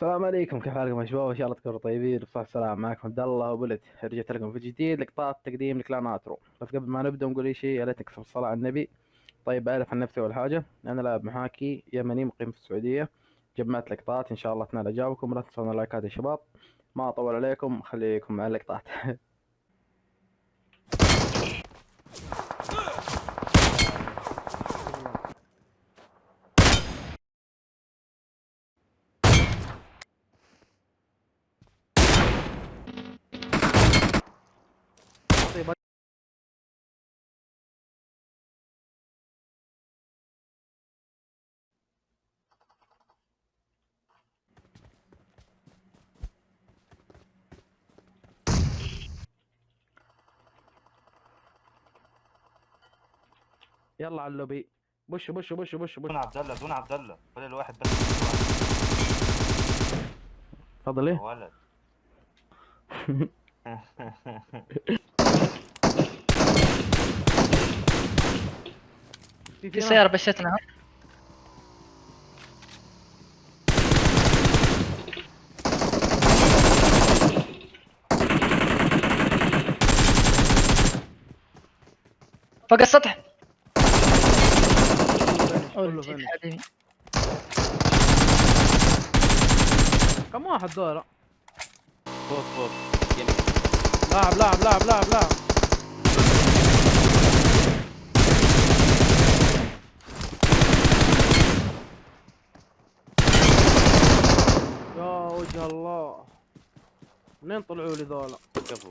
السلام عليكم كيف حالكم يا شباب؟ إن شاء الله تكونوا طيبين. بصحة السلام معكم عبد الله وبلد رجعت لكم في جديد لقطات تقديم ل clan آترو. بس قبل ما نبدأ نقول أي شيء يا ريت نكتب الصلاة على النبي. طيب أعرف عن نفسي أول حاجة. أنا لاعب محاكي يمني مقيم في السعودية. جمعت لقطات إن شاء الله تنال اعجابكم لا تنسون اللايكات يا شباب. ما أطول عليكم خليكم مع اللقطات. يلا على اللوبي. بش بش بش بش بش دون عبد الله دون عبد الله. فاضل الواحد بس. تفضل إيه؟ ولد. في سيارة بشتنا فوق السطح. كم واحد دول فوق فوق. لاعب لاعب لاعب لاعب لاعب. يا وجه الله. منين طلعوا لي ذولا؟ كفو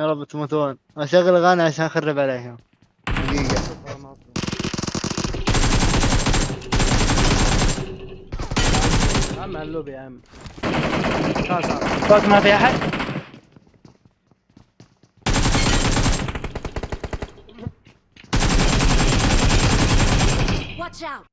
يا رب تموتون اشغل اغاني عشان أخرب عليهم. على اللوبي يا عم. فوق ما في أحد. Watch out!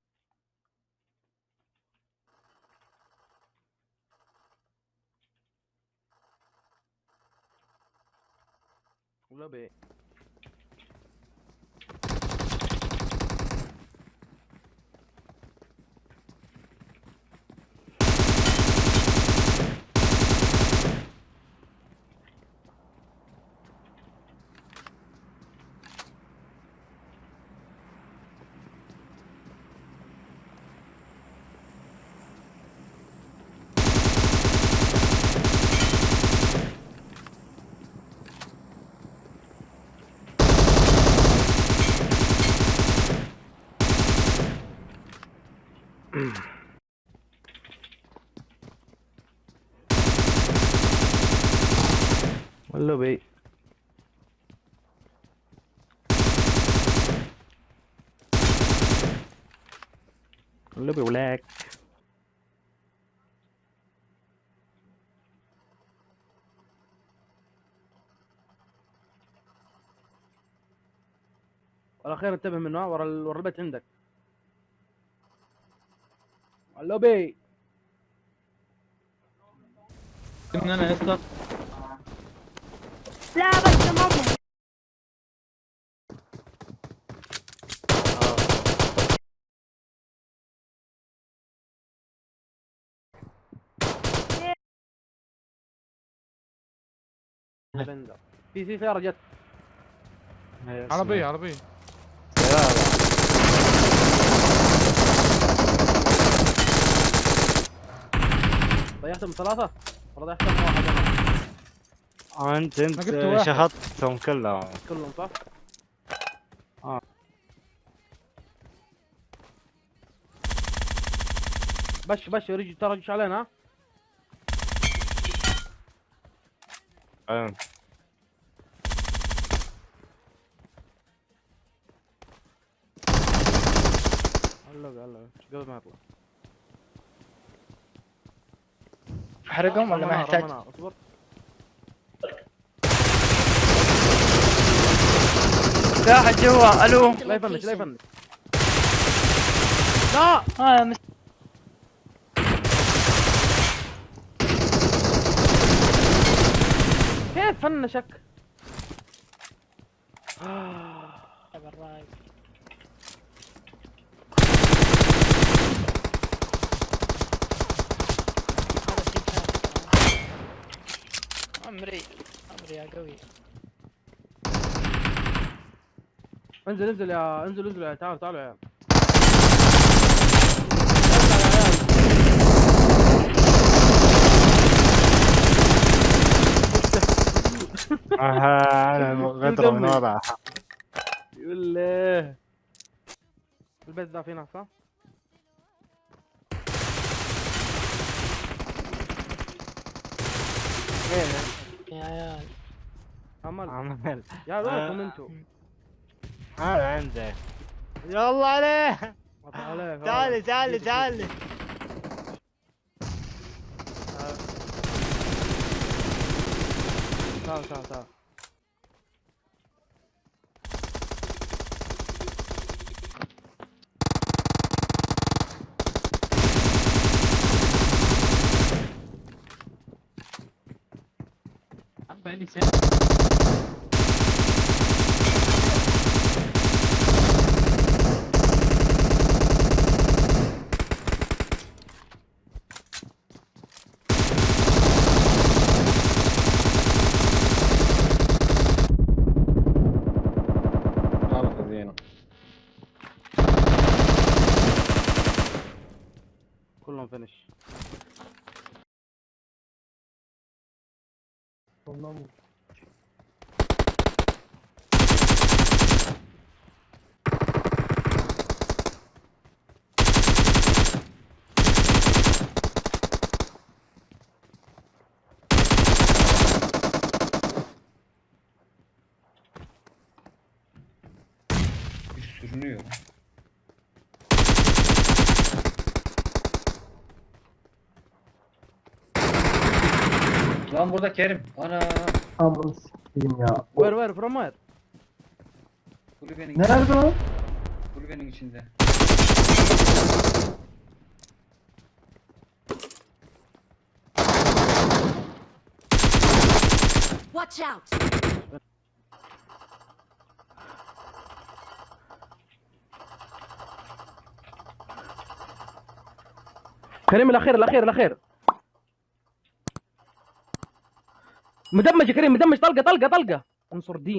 اللوبي اللوبي اللوبي ولاك. والاخير انتبه منه ورا ورا البيت عندك. اللوبي من أنا اسقط لا بس ماما بندر. في في سيارة جت عربية عربية ضيعتهم ثلاثة ولا ضيعتهم واحد أنا؟ أنت أنت. شخطتهم كلهم كلهم صح؟ آه. بش بش رجع ترى رجع علينا ها. هلا هلا قبل ما يطلع احرقهم ولا ما يحتاج؟ اصبر. في احد جوا ألو. لا يفنش لا يفنش. لا. آه يا مس... كيف فنشك؟ عمري عمري يا قوي. انزل انزل يا انزل انزل يا تعال تعال يا عيال. آه، أنا غدرة من. وضعها. يقول له البيت ده فيه ناس صح؟ يا عيال. عمل. عمل. يا وينكم أنتوا؟ أنا عندك يلا عليه. تعالي تعالي تعالي. تعال تعال تعال. غلط زينة. كلهم فينش. Sondan vur. sürünüyor. Lan burada Kerim. Ana. Amına s**eyim ya. وير وير فروم وير Kulübenin, Nerede o? kulübenin içinde. Watch out! كريم الاخير الاخير الاخير مدمج يا كريم مدمج. طلقة طلقة طلقة. انصر دين